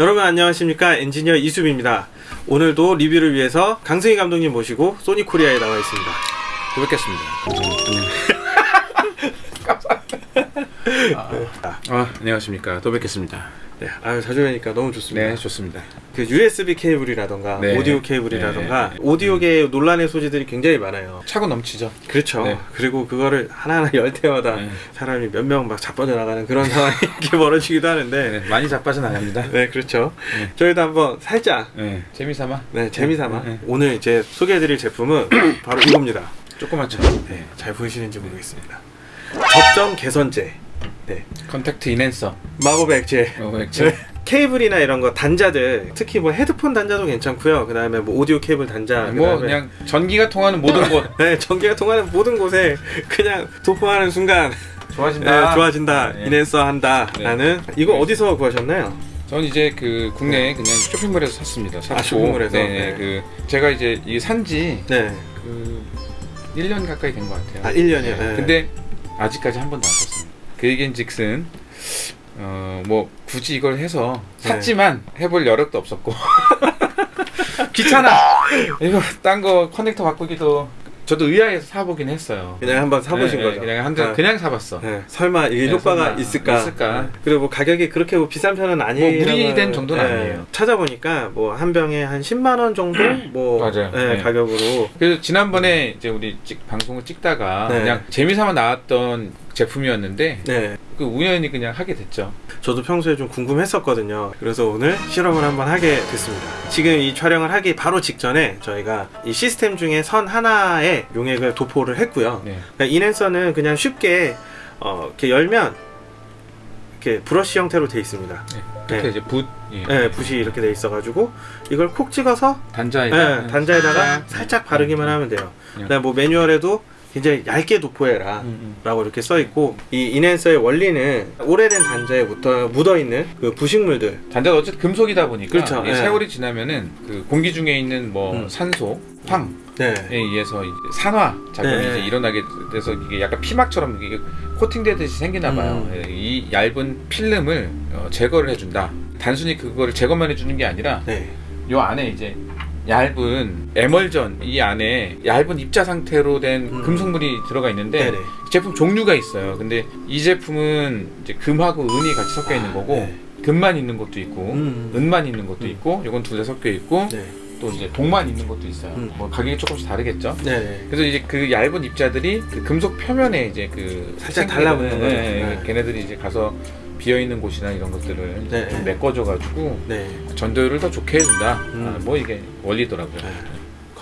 여러분 안녕하십니까 엔지니어 이수빈입니다 오늘도 리뷰를 위해서 강승희 감독님 모시고 소니 코리아에 나와 있습니다 또 뵙겠습니다. 아, 아, 안녕하십니까. 또 뵙겠습니다. 네, 아유 자주 뵈니까 너무 좋습니다 네, 좋습니다. 그 USB 케이블이라던가 네. 오디오 케이블이라던가 네. 오디오계 논란의 소지들이 굉장히 많아요 차고 넘치죠. 그렇죠 네. 그리고 그거를 하나하나 열 때마다 네. 사람이 몇 명 막 자빠져 나가는 그런 상황이 이렇게 벌어지기도 하는데 네, 많이 자빠져 나갑니다. 네 그렇죠 네. 저희도 한번 살짝 네, 재미삼아. 네 재미삼아 네, 네. 오늘 이제 소개해드릴 제품은 바로 이겁니다 조그맣죠. 네, 잘 보이시는지 모르겠습니다. 접점 개선제. 네. contact enhancer. 마법의 액체. 어, 액체. 네. 케이블이나 이런 거 단자들 특히 뭐 헤드폰 단자도 괜찮고요. 그 다음에 뭐 오디오 케이블 단자. 뭐 그다음에 그냥 전기가 통하는 모든 곳 네, 전기가 통하는 모든 곳에 그냥 도포하는 순간 좋아진다. 네, 좋아진다. 네. 인앤서 한다 라는 이거 어디서 구하셨나요? 전 이제 그 국내 그냥 쇼핑몰에서 샀습니다. 샀고, 아, 쇼핑몰에서? 네, 네. 그 제가 이제 이 산지 네. 그 1년 가까이 된 것 같아요. 아, 1년이요? 네. 근데 아직까지 한 번도 안 썼습니다. 그 얘기인즉슨 어 뭐 굳이 이걸 해서 네. 샀지만 해볼 여력도 없었고 귀찮아. 이거 딴 거 커넥터 바꾸기도 저도 의아해서 사보긴 했어요. 그냥 한번 사보신 네, 거죠. 네, 그냥 한 대, 아. 그냥 사봤어. 네, 설마 이게 네, 효과가 설마 있을까? 있을까? 네. 그리고 뭐 가격이 그렇게 뭐 비싼 편은 아니에요. 무리된 정도는 아니에요. 찾아보니까 뭐 한 병에 한 10만 원 정도 뭐 맞아요. 네, 네. 가격으로 그래서 지난번에 이제 우리 찍, 방송을 찍다가 네. 그냥 재미삼아 나왔던 제품이었는데 네. 그 우연히 그냥 하게 됐죠. 저도 평소에 좀 궁금했었거든요. 그래서 오늘 실험을 한번 하게 됐습니다. 지금 이 촬영을 하기 바로 직전에 저희가 이 시스템 중에 선 하나에 용액을 도포를 했고요. 네. 그러니까 인앤서는 그냥 쉽게 어, 이렇게 열면 이렇게 브러쉬 형태로 돼 있습니다. 네. 그렇게 네. 이제 붓 예. 네, 붓이 이렇게 돼 있어 가지고 이걸 콕 찍어서 단자에다 네, 단자에다가 살짝 바르기만 하면 돼요. 그다음 뭐 매뉴얼에도 굉장히 얇게 도포해라. 음, 음. 라고 이렇게 써 있고 이 인앤서의 원리는 오래된 단자에 묻어, 묻어 있는 그 부식물들 단자가 어쨌든 금속이다 보니까 그렇죠. 이 예. 세월이 지나면은 그 공기 중에 있는 뭐 음. 산소, 황에 네. 의해서 이제 산화 작용이 네. 이제 일어나게 돼서 이게 약간 피막처럼 이게 코팅되듯이 생기나 봐요. 음. 예, 이 얇은 필름을 어, 제거를 해준다. 단순히 그거를 제거만 해주는 게 아니라 네. 요 안에 이제 얇은 에멀전 이 안에 얇은 입자 상태로 된 음. 금속물이 들어가 있는데 네네. 제품 종류가 있어요. 근데 이 제품은 이제 금하고 은이 같이 섞여 있는 아, 거고 네. 금만 있는 것도 있고 음. 은만 있는 것도 음. 있고 이건 둘 다 섞여 있고 네. 또 이제 동만 있는 것도 있어요. 음. 뭐 가격이 조금씩 다르겠죠. 네. 그래서 이제 그 얇은 입자들이 그 금속 표면에 이제 그 살짝 달라붙는 거죠. 예, 예, 네. 걔네들이 이제 가서 비어 있는 곳이나 이런 것들을 네. 좀 메꿔줘가지고 네. 전도율을 더 좋게 해준다. 음. 아, 뭐 이게 원리더라고요.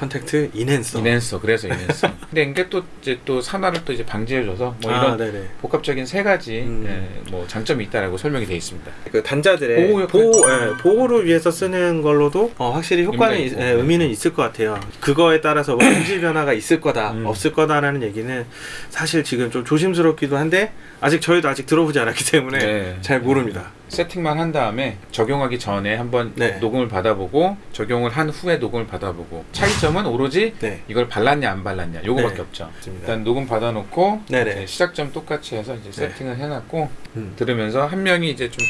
네. contact enhancer. enhancer 그래서 enhancer. 근데 이게 또 이제 또 산화를 또 이제 방지해줘서 뭐 아, 이런 네네. 복합적인 세 가지 음. 예, 뭐 장점이 있다라고 설명이 되어 있습니다. 그 단자들의 보호. 보호, 예, 보호를 위해서 쓰는 걸로도 어, 확실히 효과는 있-. 예, 의미는 있을 것 같아요. 그거에 따라서 뭐 품질 변화가 있을 거다, 음. 없을 거다라는 얘기는 사실 지금 좀 조심스럽기도 한데 아직 저희도 아직 들어보지 않았기 때문에 네. 잘 모릅니다. 세팅만 한 다음에 적용하기 전에 한번 네. 녹음을 받아보고 적용을 한 후에 녹음을 받아보고 차이점은 오로지 네. 이걸 발랐냐 안 발랐냐 요거밖에 네. 없죠. 맞습니다. 일단 녹음 받아놓고 네네. 이제 시작점 똑같이 해서 이제 네. 세팅을 해놨고 음. 들으면서 한 명이 이제 좀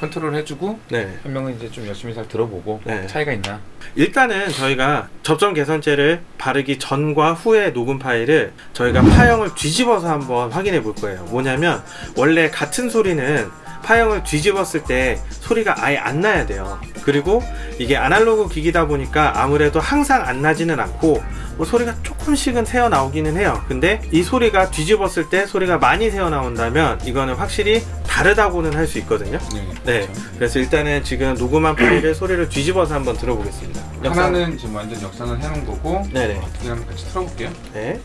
컨트롤 해주고 네. 한 명은 이제 좀 열심히 잘 들어보고 네. 차이가 있나 일단은 저희가 접점 개선제를 바르기 전과 후의 녹음 파일을 저희가 파형을 뒤집어서 한번 확인해 볼 거예요. 뭐냐면 원래 같은 소리는 파형을 뒤집었을 때 소리가 아예 안 나야 돼요. 그리고 이게 아날로그 기기다 보니까 아무래도 항상 안 나지는 않고 뭐 소리가 조금씩은 새어 나오기는 해요. 근데 이 소리가 뒤집었을 때 소리가 많이 새어 나온다면 이거는 확실히 다르다고는 할 수 있거든요. 네. 그렇죠. 그래서 일단은 지금 녹음한 파일의 소리를 뒤집어서 한번 들어보겠습니다. 하나는 지금 완전 역상을 해놓은 거고 네네. 한번 같이 틀어볼게요. 네.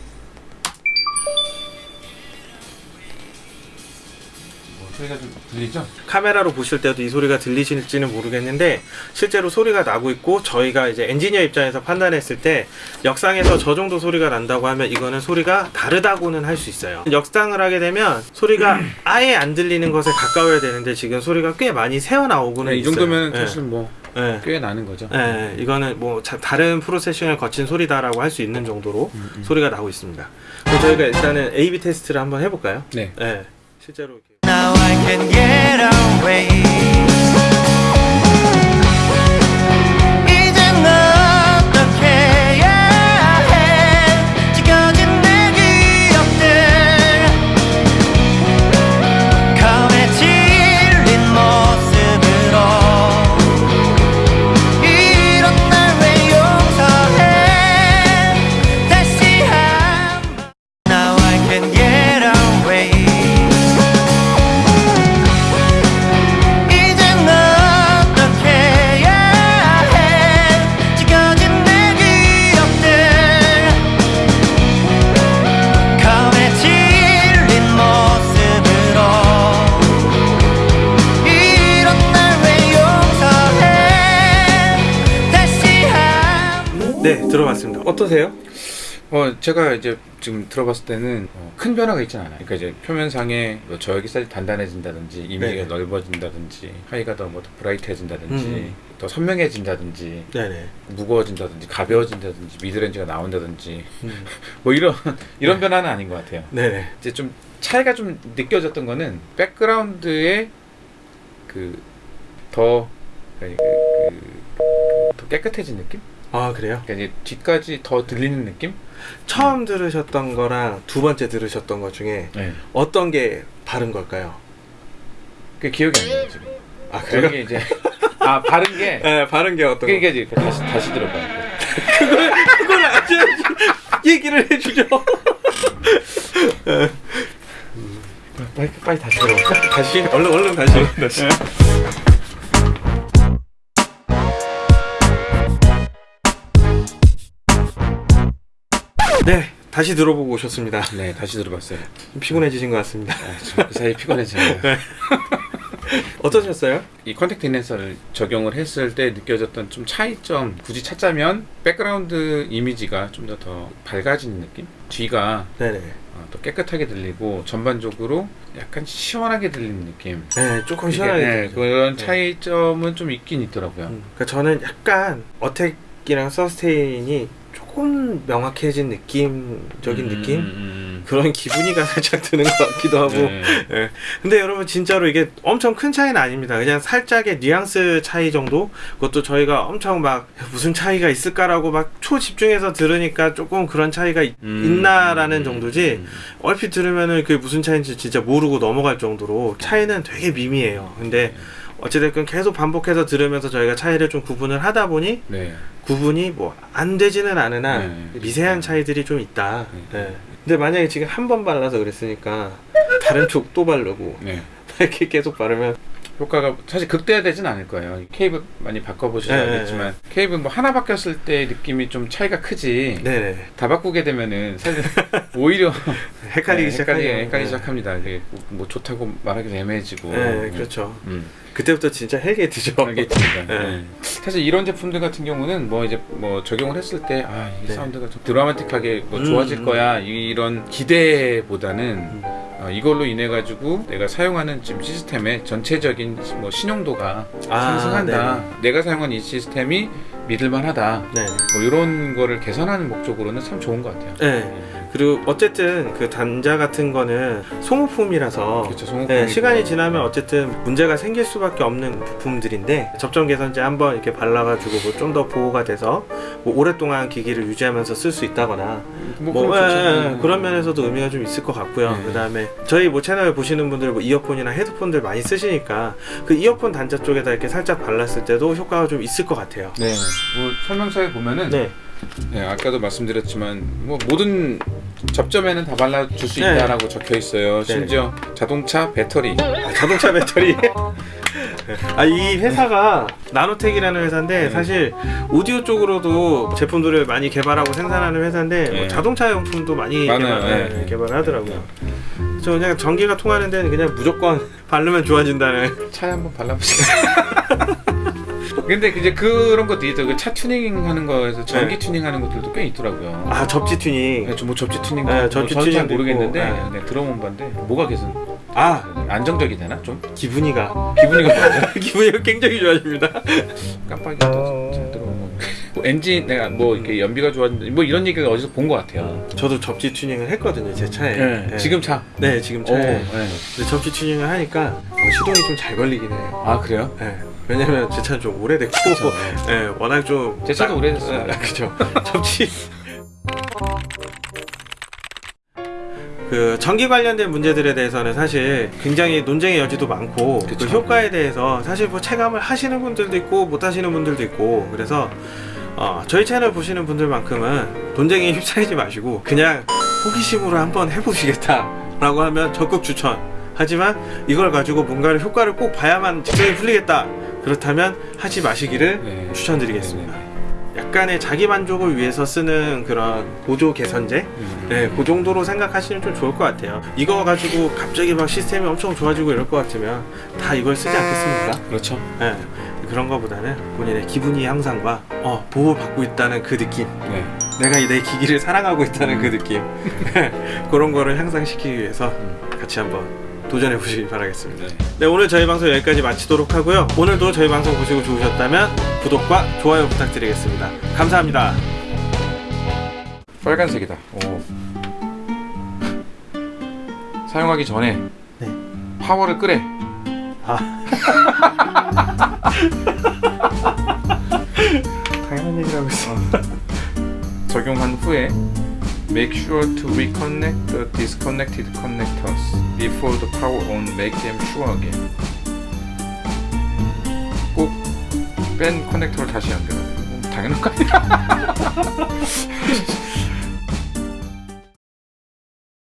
소리가 좀 들리죠? 카메라로 보실 때도 이 소리가 들리실지는 모르겠는데 실제로 소리가 나고 있고 저희가 이제 엔지니어 입장에서 판단했을 때 역상에서 저 정도 소리가 난다고 하면 이거는 소리가 다르다고는 할 수 있어요. 역상을 하게 되면 소리가 아예 안 들리는 것에 가까워야 되는데 지금 소리가 꽤 많이 새어 나오고는 네, 이 있어요. 정도면 네. 사실 뭐 네. 꽤 나는 거죠. 네, 이거는 뭐 자- 다른 프로세싱을 거친 소리다라고 할 수 있는 정도로 음, 음. 소리가 나고 있습니다. 그럼 저희가 일단은 A/B 테스트를 한번 해볼까요? 네. 네, 실제로 이렇게. Now I can get away. 네 들어봤습니다. 어떠세요? 어 제가 이제 지금 들어봤을 때는 어, 큰 변화가 있진 않아요. 그러니까 이제 표면상에 뭐 저역이살이 단단해진다든지 이미지가 네. 넓어진다든지 하이가 더 뭐 더 브라이트해진다든지 음. 더 선명해진다든지 네네. 무거워진다든지 가벼워진다든지 미드렌지가 나온다든지 음. 뭐 이런 이런 변화는 아닌 것 같아요. 네네. 이제 좀 차이가 좀 느껴졌던 거는 백그라운드에 그 더 그, 그, 더 깨끗해진 느낌? 아 그래요? 그러니까 이제 뒤까지 더 들리는 느낌? 처음 들으셨던 거랑 두 번째 들으셨던 것 중에 네. 어떤 게 다른 걸까요? 그 기억이 안 나요 지금. 아 그게 이제 아 바른 게 네, 바른 게 어떤 그러니까 이제 다시 다시 들어봐요. 그걸 아주 얘기를 해주죠. 빨리 빨리 다시 들어봐. 다시 얼른 얼른 다시. 다시. 네, 다시 들어보고 오셨습니다. 네 다시 들어봤어요. 좀 피곤해지신 것 같습니다. 아, 그 사이 피곤해져요. 어떠셨어요? 이 contact enhancer를 적용을 했을 때 느껴졌던 좀 차이점 굳이 찾자면 백그라운드 이미지가 좀 더 더 밝아진 느낌? 뒤가 네네. 어, 또 깨끗하게 들리고 전반적으로 약간 시원하게 들리는 느낌. 네, 조금 시원하게. 네. 그런 네. 차이점은 좀 있긴 있더라고요. 음, 그러니까 저는 약간 어택이랑 서스테인이 조금 명확해진 느낌적인 음, 느낌? 음, 그런 기분이가 살짝 드는 것 같기도 하고. 네. 예. 근데 여러분 진짜로 이게 엄청 큰 차이는 아닙니다. 그냥 살짝의 뉘앙스 차이 정도. 그것도 저희가 엄청 막 무슨 차이가 있을까라고 막 초집중해서 들으니까 조금 그런 차이가 있, 음, 있나라는 음, 정도지. 음, 얼핏 들으면은 그게 무슨 차이인지 진짜 모르고 넘어갈 정도로 차이는 되게 미미해요. 근데 어찌됐건 계속 반복해서 들으면서 저희가 차이를 좀 구분을 하다 보니 네. 구분이 뭐 안 되지는 않으나 네. 미세한 차이들이 좀 있다. 네. 네. 근데 만약에 지금 한 번 발라서 그랬으니까 다른 쪽 또 바르고 네. 이렇게 계속 바르면 효과가 사실 극대화되진 않을 거예요. 케이블 많이 바꿔보셔야 네, 알겠지만 케이블 뭐 하나 바뀌었을 때 느낌이 좀 차이가 크지. 네네 다 바꾸게 되면은 사실 오히려 헷갈리기 네, 시작하죠. 헷갈리, 헷갈리기 네. 시작합니다. 이게 뭐 좋다고 말하기도 애매해지고. 네, 그렇죠. 음. 그때부터 진짜. 알겠습니다. 네. 네. 사실 이런 제품들 같은 경우는 뭐 이제 뭐 적용을 했을 때 아, 이 네. 사운드가 좀 드라마틱하게 뭐 음, 좋아질 음. 거야 이런 기대보다는 음. 어, 이걸로 인해 가지고 내가 사용하는 지금 시스템의 전체적인 뭐 신용도가 아, 상승한다. 내가 사용한 이 시스템이 믿을만하다. 네. 뭐 이런 거를 개선하는 목적으로는 참 좋은 것 같아요. 네. 그리고 어쨌든 그 단자 같은 거는 소모품이라서 그렇죠. 네, 시간이 지나면 어쨌든 문제가 생길 수밖에 없는 부품들인데 접점 개선제 한번 이렇게 발라가지고 뭐 좀 더 보호가 돼서 뭐 오랫동안 기기를 유지하면서 쓸 수 있다거나 뭐, 뭐, 그럼 예. 예, 그런 면에서도 의미가 좀 있을 것 같고요. 네. 그다음에 저희 뭐 채널 보시는 분들 뭐 이어폰이나 헤드폰들 많이 쓰시니까 그 이어폰 단자 쪽에다 이렇게 살짝 발랐을 때도 효과가 좀 있을 것 같아요. 네. 뭐 설명서에 보면은 네, 네, 아까도 말씀드렸지만 뭐 모든 접점에는 다 발라줄 수 네. 있다라고 적혀 있어요. 네. 심지어 자동차 배터리. 아, 자동차 배터리. 아 이 회사가 나노텍이라는 회사인데 네. 사실 오디오 쪽으로도 제품들을 많이 개발하고 생산하는 회사인데 뭐 네. 자동차 용품도 많이. 개발, 네. 개발을 하더라고요. 저 그냥 전기가 통하는 데는 그냥 무조건 바르면 좋아진다는. 차에 한번 발라보세요. 근데 이제 그런 것도 있죠. 그 차 튜닝 하는 거에서 전기 네. 튜닝 하는 것들도 꽤 있더라고요. 아 접지 튜닝. 네, 저뭐 접지 튜닝, 네, 뭐 접지 저는 잘 모르겠는데 있고, 네, 들어본 바인데 뭐가 개선 아 안정적이 되나 좀? 기분이가 기분이가. 기분이가 굉장히 좋아집니다. 깜빡이가 또잘 들어오고. 뭐 엔진 내가 뭐 이렇게 연비가 좋아진다 뭐 이런 얘기를 어디서 본 것 같아요. 저도 접지 튜닝을 했거든요 제 차에. 네. 지금 차. 네 지금 오, 차에. 네. 근데 접지 튜닝을 하니까 어, 시동이 좀 잘 걸리긴 해요. 아 그래요? 네. 왜냐면 제 차는 좀 오래됐고, 네, 워낙 좀. 제 차도 딱- 오래됐어요. 네, 그죠. 접지. 그 전기 관련된 문제들에 대해서는 사실 굉장히 논쟁의 여지도 많고 그 그쵸. 효과에 대해서 사실 뭐 체감을 하시는 분들도 있고 못 하시는 분들도 있고 그래서 어, 저희 채널 보시는 분들만큼은 논쟁에 휩싸이지 마시고 그냥 호기심으로 한번 해보시겠다라고 하면 적극 추천. 하지만 이걸 가지고 뭔가를 효과를 꼭 봐야만 직성이 풀리겠다. 그렇다면 하지 마시기를 네. 추천드리겠습니다. 네, 약간의 자기 만족을 위해서 쓰는 그런 보조 개선제, 음. 네, 그 정도로 생각하시면 좀 좋을 것 같아요. 이거 가지고 갑자기 막 시스템이 엄청 좋아지고 이럴 것 같으면 다 이걸 쓰지 않겠습니까? 그렇죠. 네. 그런 거보다는 본인의 기분이 향상과 어, 보호받고 있다는 그 느낌 네. 내가 내 기기를 사랑하고 있다는 그 느낌 그런 거를 향상시키기 위해서 같이 한번 도전해 보시기 바라겠습니다 네. 네 오늘 저희 방송 여기까지 마치도록 하고요 오늘도 저희 방송 보시고 좋으셨다면 구독과 좋아요 부탁드리겠습니다 감사합니다 빨간색이다. 오. 사용하기 전에 네. 파워를 끄래. 아 당연한 얘기라고 있어 적용한 후에 make sure to reconnect the disconnected connectors before the power on make them sure again. 꼭 뺀 커넥터를 다시 연결하는 거 당연한 거 아니야?